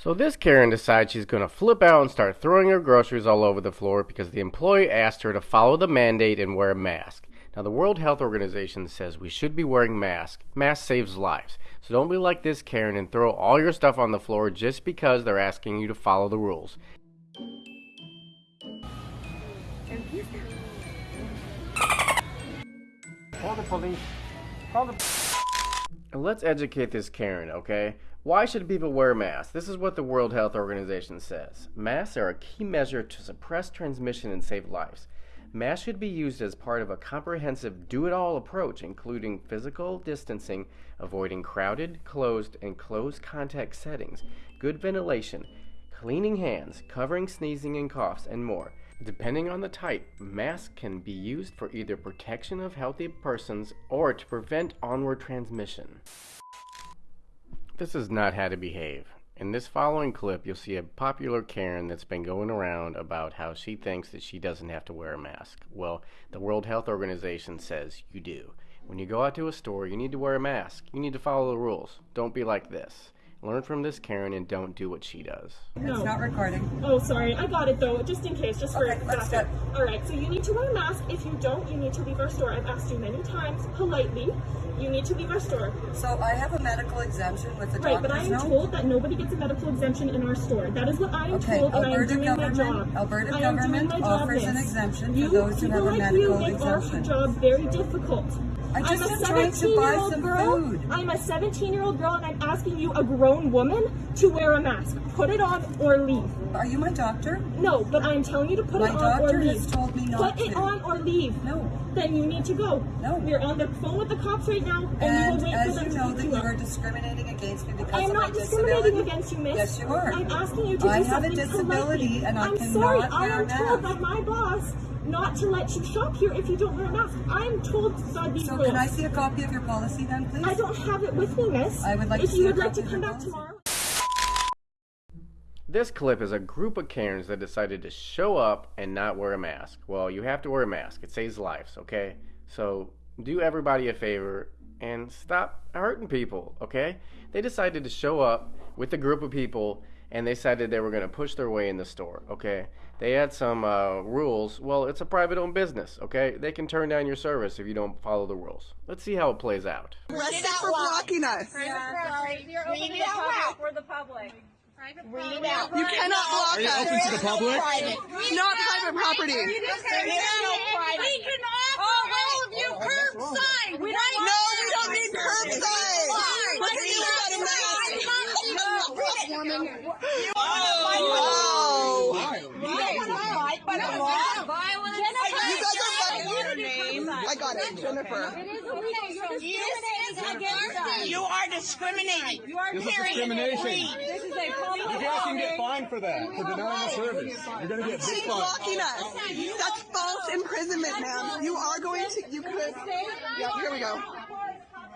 So this Karen decides she's going to flip out and start throwing her groceries all over the floor because the employee asked her to follow the mandate and wear a mask. Now the World Health Organization says we should be wearing masks. Mask saves lives. So don't be like this Karen and throw all your stuff on the floor just because they're asking you to follow the rules. Call the police. Call the Let's educate this Karen, okay? Why should people wear masks? This is what the World Health Organization says. Masks are a key measure to suppress transmission and save lives. Masks should be used as part of a comprehensive do-it-all approach, including physical distancing, avoiding crowded, closed, and close contact settings, good ventilation, cleaning hands, covering sneezing and coughs, and more. Depending on the type, masks can be used for either protection of healthy persons or to prevent onward transmission. This is not how to behave. In this following clip, you'll see a popular Karen that's been going around about how she thinks that she doesn't have to wear a mask. Well, the World Health Organization says you do. When you go out to a store, you need to wear a mask. You need to follow the rules. Don't be like this. Learn from this Karen and don't do what she does. No. It's not recording. Oh, sorry. I got it though, just in case, just for Okay, let's backup. All right. So you need to wear a mask. If you don't, you need to leave our store. I've asked you many times, politely. You need to leave our store. So I have a medical exemption with the Right, but I am note. told that nobody gets a medical exemption in our store. That is what I am Okay, told, and I am doing my job. Alberta I am government doing my job, offers an miss. exemption for you, those who have a like medical you make exemption. our job very difficult. I just I'm a trying to buy 17-year-old some girl. food. I'm a 17-year-old girl, and I'm asking you, a grown woman, to wear a mask. Put it on or leave. Are you my doctor? No, but I'm telling you to put My it on or doctor leave. has told me not Put it on or leave. No. Then you need to go. No. We're on the phone with the cops right now, and, And we will wait for them you to know that you are discriminating against me because I am of not my discriminating disability. against you, miss. Yes, you are. I'm asking you to I do have a something disability politely. and I I'm sorry. I am told by my boss not to let you shop here if you don't wear a mask. I'm told by these So rules. can I see a copy of your policy then, please? I don't have it with me, miss. I would like if to you see a would like to come back policy. tomorrow. This clip is a group of Karens that decided to show up and not wear a mask. Well, you have to wear a mask. It saves lives, okay? So do everybody a favor and stop hurting people, okay? They decided to show up with a group of people and they decided they were going to push their way in the store, okay? They had some uh, rules. Well, it's a private owned business, okay? They can turn down your service if you don't follow the rules. Let's see how it plays out. Arrested for blocking us. You're open to the public. We're the public. Read it out. You cannot block Are you us. open to the public? Not private property. We can offer all of you curbside. We don't No, we don't need curbside. Look at you got a mask. Oh. You guys are fucking. I got it, Jennifer. You are discriminating. You are This is discrimination. You guys can get fined for that, for denying the service. You're gonna get big She's fines. blocking us. That's false imprisonment, ma'am. You are going to, you could. Yep, here we go.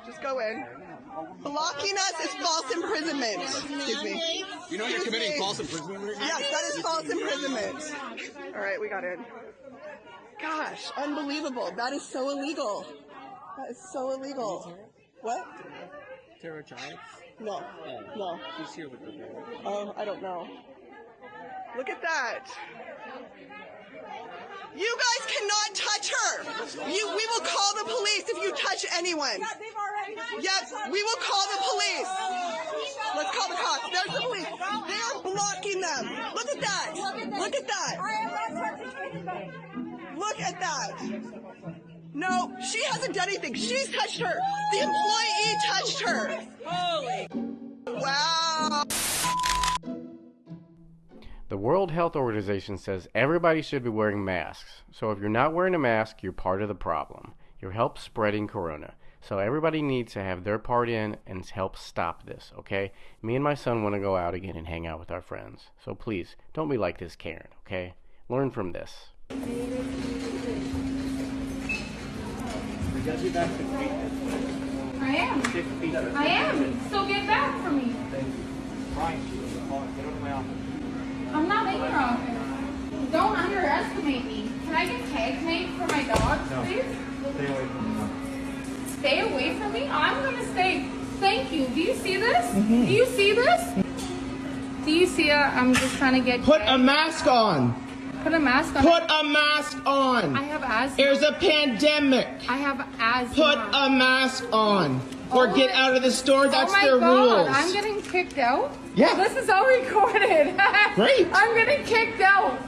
Just go in. Blocking us is false imprisonment. Excuse me. You know you're committing false imprisonment right now? Yes, that is false imprisonment. All right, we got in. Gosh, unbelievable. That is so illegal. That is so illegal. What? Tara Giles? No, oh, no. She's here with the baby. Oh, I don't know. Look at that. You guys cannot touch her. You, we will call the police if you touch anyone. Yes, we will call the police. Let's call the cops. There's the police. They are blocking them. Look at that. Look at that. Look at that. No, she hasn't done anything. She's touched her. The employee touched her. Wow. The World Health Organization says everybody should be wearing masks. So if you're not wearing a mask, you're part of the problem. You're help spreading corona. So everybody needs to have their part in and help stop this, okay? Me and my son want to go out again and hang out with our friends. So please, don't be like this Karen, okay? Learn from this. I am. I am. So get back from me. I'm me? I'm gonna say Thank you. Do you see this? Do you see this? Do you see? Uh, I'm just trying to get. Put a mask on. Put a mask on. Put a mask on. I have asthma. There's a pandemic. I have asthma. Put a mask on. Or Oh get my- out of the store. That's oh my their God, rules. I'm getting kicked out. Yeah. This is all recorded. Great. I'm getting kicked out.